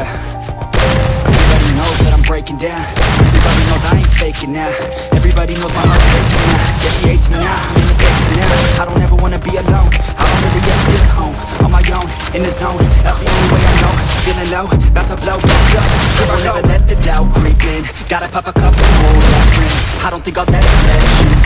yeah Everybody knows that I'm breaking down. Everybody knows I ain't faking now. Everybody knows my heart's breaking now. Yeah, she hates me now, I'm in mistakes for now. I don't ever wanna be alone. I don't really ever feel get home. On my own, in the zone. That's the only way I know. Feeling low, about to blow back up. Here I never let the doubt creep in. Gotta pop a couple more aspirin I don't think I'll ever let you